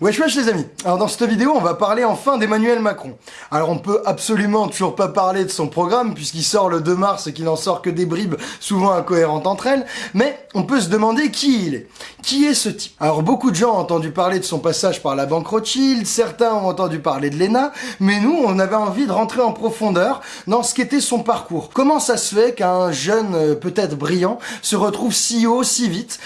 Wesh wesh les amis Alors dans cette vidéo on va parler enfin d'Emmanuel Macron. Alors on peut absolument toujours pas parler de son programme puisqu'il sort le 2 mars et qu'il n'en sort que des bribes souvent incohérentes entre elles, mais on peut se demander qui il est. Qui est ce type? Alors beaucoup de gens ont entendu parler de son passage par la banque Rothschild, certains ont entendu parler de l'ENA, mais nous on avait envie de rentrer en profondeur dans ce qu'était son parcours. Comment ça se fait qu'un jeune euh, peut-être brillant se retrouve si haut si vite?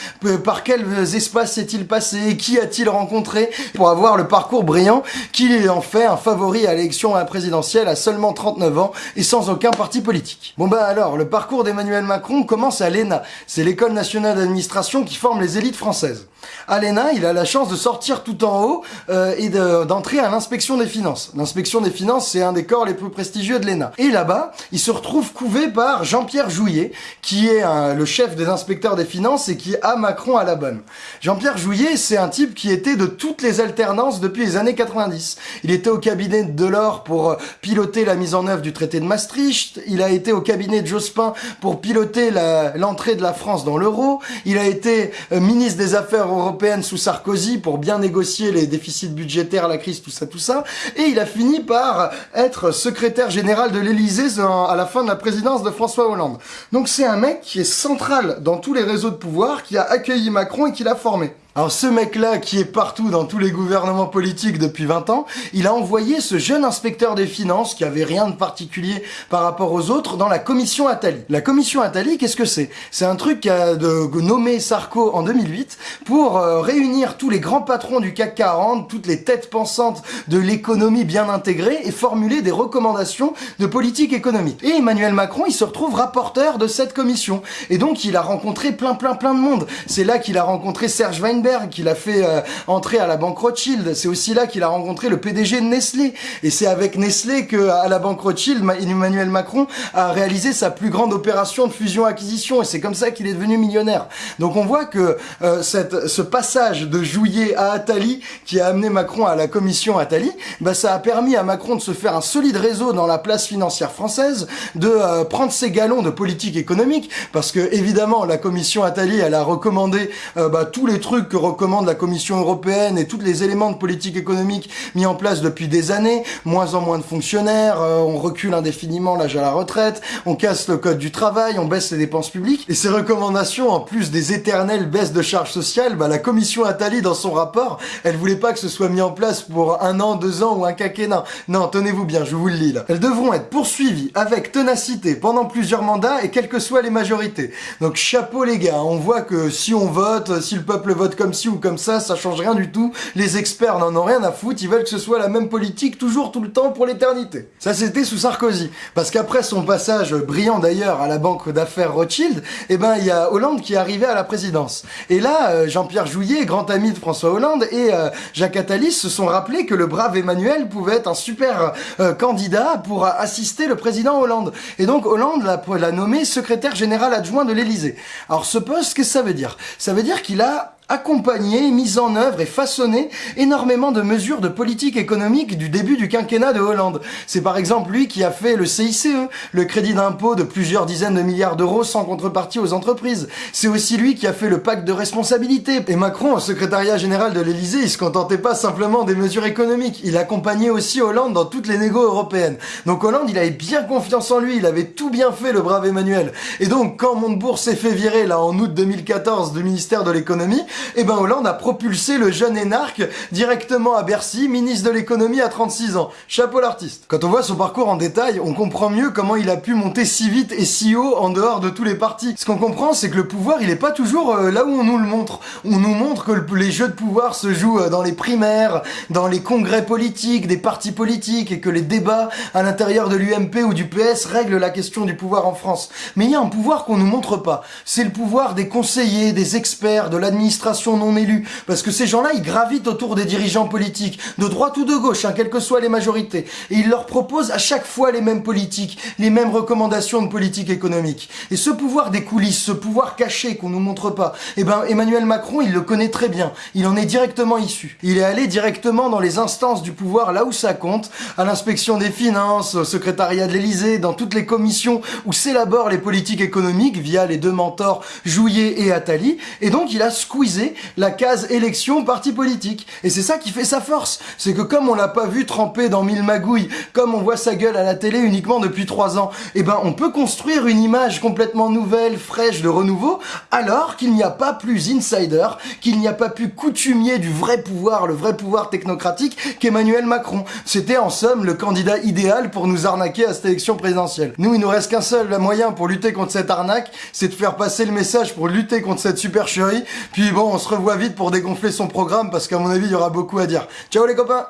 Par quels espaces s'est-il passé? Qui a-t-il rencontré? Pour avoir le parcours brillant qu'il en fait un favori à l'élection présidentielle à seulement 39 ans et sans aucun parti politique. Bon bah alors, le parcours d'Emmanuel Macron commence à l'ENA. C'est l'école nationale d'administration qui forme les élites françaises. À l'ENA, il a la chance de sortir tout en haut euh, et d'entrer à l'inspection des finances. L'inspection des finances, c'est un des corps les plus prestigieux de l'ENA. Et là-bas, il se retrouve couvé par Jean-Pierre Jouillet, qui est le chef des inspecteurs des finances et qui a Macron à la bonne. Jean-Pierre Jouillet, c'est un type qui était de toutes les alternances depuis les années 90. Il était au cabinet de Delors pour euh, piloter la mise en œuvre du traité de Maastricht. Il a été au cabinet de Jospin pour piloter l'entrée de la France dans l'euro. Il a été euh, ministre des Affaires européenne sous Sarkozy pour bien négocier les déficits budgétaires, la crise, tout ça, tout ça. Et il a fini par être secrétaire général de l'Élysée à la fin de la présidence de François Hollande. Donc c'est un mec qui est central dans tous les réseaux de pouvoir, qui a accueilli Macron et qui l'a formé. Alors ce mec-là, qui est partout dans tous les gouvernements politiques depuis 20 ans, il a envoyé ce jeune inspecteur des finances, qui avait rien de particulier par rapport aux autres, dans la commission Attali. La commission Attali, qu'est-ce que c'est? C'est un truc qu'a nommé Sarko en 2008 pour euh, réunir tous les grands patrons du CAC 40, toutes les têtes pensantes de l'économie bien intégrée et formuler des recommandations de politique économique. Et Emmanuel Macron, il se retrouve rapporteur de cette commission. Et donc il a rencontré plein plein plein de monde. C'est là qu'il a rencontré Serge Weinberg, qu'il a fait euh, entrer à la banque Rothschild. C'est aussi là qu'il a rencontré le PDG de Nestlé. Et c'est avec Nestlé que à la banque Rothschild, Emmanuel Macron a réalisé sa plus grande opération de fusion-acquisition. Et c'est comme ça qu'il est devenu millionnaire. Donc on voit que euh, ce passage de Jouillet à Attali, qui a amené Macron à la commission Attali, bah, ça a permis à Macron de se faire un solide réseau dans la place financière française, de euh, prendre ses galons de politique économique, parce que évidemment la commission Attali, elle a recommandé bah, tous les trucs recommande la Commission européenne et tous les éléments de politique économique mis en place depuis des années, moins en moins de fonctionnaires, euh, on recule indéfiniment l'âge à la retraite, on casse le code du travail, on baisse les dépenses publiques, et ces recommandations, en plus des éternelles baisses de charges sociales, bah, la Commission Attali, dans son rapport, elle voulait pas que ce soit mis en place pour un an, deux ans ou un quinquennat. Non, tenez-vous bien, je vous le lis là. Elles devront être poursuivies avec ténacité pendant plusieurs mandats et quelles que soient les majorités. Donc chapeau les gars, on voit que si on vote, si le peuple vote comme ci ou comme ça, ça change rien du tout. Les experts n'en ont rien à foutre, ils veulent que ce soit la même politique toujours tout le temps pour l'éternité. Ça c'était sous Sarkozy. Parce qu'après son passage brillant d'ailleurs à la banque d'affaires Rothschild, eh ben il y a Hollande qui est arrivé à la présidence. Et là, euh, Jean-Pierre Jouillet, grand ami de François Hollande, et euh, Jacques Attali se sont rappelés que le brave Emmanuel pouvait être un super euh, candidat pour assister le président Hollande. Et donc Hollande l'a nommé secrétaire général adjoint de l'Élysée. Alors ce poste, qu'est-ce que ça veut dire? Ça veut dire qu'il a accompagné, mis en œuvre et façonné énormément de mesures de politique économique du début du quinquennat de Hollande. C'est par exemple lui qui a fait le CICE, le crédit d'impôt de plusieurs dizaines de milliards d'euros sans contrepartie aux entreprises. C'est aussi lui qui a fait le pacte de responsabilité. Et Macron, au secrétariat général de l'Elysée, il se contentait pas simplement des mesures économiques. Il accompagnait aussi Hollande dans toutes les négos européennes. Donc Hollande, il avait bien confiance en lui, il avait tout bien fait, le brave Emmanuel. Et donc, quand Montebourg s'est fait virer, là, en août 2014, du ministère de l'économie, eh ben Hollande a propulsé le jeune énarque directement à Bercy, ministre de l'économie à 36 ans. Chapeau l'artiste. Quand on voit son parcours en détail, on comprend mieux comment il a pu monter si vite et si haut en dehors de tous les partis. Ce qu'on comprend, c'est que le pouvoir, il est pas toujours euh, là où on nous le montre. On nous montre que les jeux de pouvoir se jouent euh, dans les primaires, dans les congrès politiques, des partis politiques, et que les débats à l'intérieur de l'UMP ou du PS règlent la question du pouvoir en France. Mais il y a un pouvoir qu'on nous montre pas. C'est le pouvoir des conseillers, des experts, de l'administration non élus, parce que ces gens-là, ils gravitent autour des dirigeants politiques, de droite ou de gauche, hein, quelles que soient les majorités, et ils leur proposent à chaque fois les mêmes politiques, les mêmes recommandations de politique économique. Et ce pouvoir des coulisses, ce pouvoir caché qu'on nous montre pas, eh ben Emmanuel Macron, il le connaît très bien, il en est directement issu. Il est allé directement dans les instances du pouvoir, là où ça compte, à l'inspection des finances, au secrétariat de l'Élysée, dans toutes les commissions où s'élaborent les politiques économiques via les deux mentors Jouillet et Attali, et donc il a squeezé la case élection parti politique. Et c'est ça qui fait sa force. C'est que comme on l'a pas vu tremper dans mille magouilles, comme on voit sa gueule à la télé uniquement depuis trois ans, eh ben on peut construire une image complètement nouvelle, fraîche, de renouveau, alors qu'il n'y a pas plus insider, qu'il n'y a pas plus coutumier du vrai pouvoir, le vrai pouvoir technocratique qu'Emmanuel Macron. C'était en somme le candidat idéal pour nous arnaquer à cette élection présidentielle. Nous, il nous reste qu'un seul moyen pour lutter contre cette arnaque, c'est de faire passer le message pour lutter contre cette supercherie. Puis bon, on se revoit vite pour dégonfler son programme parce qu'à mon avis, il y aura beaucoup à dire. Ciao les copains